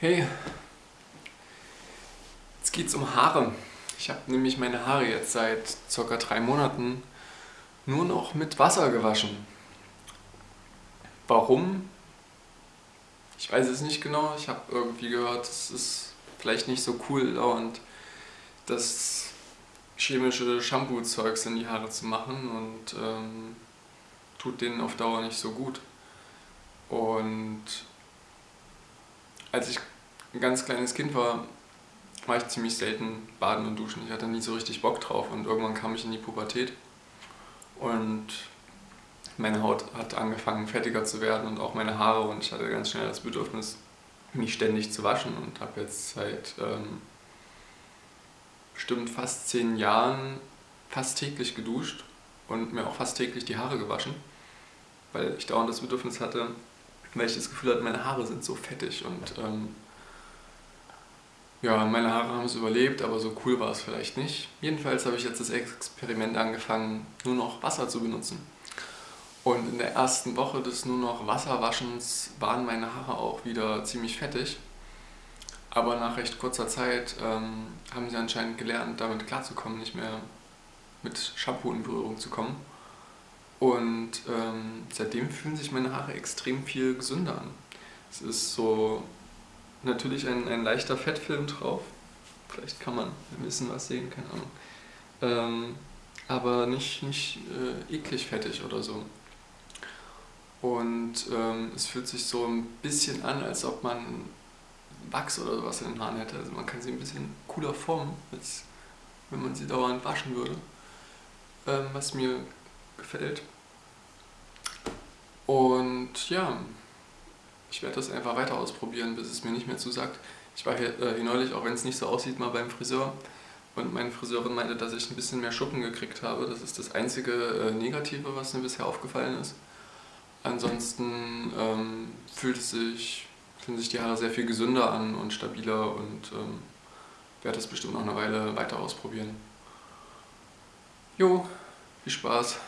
Hey, jetzt geht's um Haare. Ich habe nämlich meine Haare jetzt seit ca. drei Monaten nur noch mit Wasser gewaschen. Warum? Ich weiß es nicht genau. Ich habe irgendwie gehört, es ist vielleicht nicht so cool, dauernd das chemische Shampoo-Zeugs in die Haare zu machen und ähm, tut denen auf Dauer nicht so gut. Und als ich ein ganz kleines Kind war, war ich ziemlich selten baden und duschen. Ich hatte nie so richtig Bock drauf und irgendwann kam ich in die Pubertät und meine Haut hat angefangen fettiger zu werden und auch meine Haare und ich hatte ganz schnell das Bedürfnis, mich ständig zu waschen und habe jetzt seit ähm, bestimmt fast zehn Jahren fast täglich geduscht und mir auch fast täglich die Haare gewaschen, weil ich dauernd das Bedürfnis hatte, weil ich das Gefühl hatte, meine Haare sind so fettig und ähm, ja, meine Haare haben es überlebt, aber so cool war es vielleicht nicht. Jedenfalls habe ich jetzt das Experiment angefangen, nur noch Wasser zu benutzen. Und in der ersten Woche des nur noch Wasserwaschens waren meine Haare auch wieder ziemlich fettig. Aber nach recht kurzer Zeit ähm, haben sie anscheinend gelernt, damit klarzukommen, nicht mehr mit Shampoo in Berührung zu kommen. Und ähm, seitdem fühlen sich meine Haare extrem viel gesünder an. Es ist so natürlich ein, ein leichter Fettfilm drauf. Vielleicht kann man ein bisschen was sehen, keine Ahnung. Ähm, aber nicht, nicht äh, eklig fettig oder so. Und ähm, es fühlt sich so ein bisschen an, als ob man Wachs oder sowas in den Haaren hätte. Also man kann sie ein bisschen cooler formen, als wenn man sie dauernd waschen würde. Ähm, was mir gefällt. Und ja, ich werde das einfach weiter ausprobieren, bis es mir nicht mehr zusagt. Ich war hier, äh, hier neulich, auch wenn es nicht so aussieht, mal beim Friseur. Und meine Friseurin meinte, dass ich ein bisschen mehr Schuppen gekriegt habe. Das ist das einzige äh, Negative, was mir bisher aufgefallen ist. Ansonsten ähm, fühlt es sich, fühlen sich die Haare sehr viel gesünder an und stabiler und ähm, werde das bestimmt noch eine Weile weiter ausprobieren. Jo, viel Spaß!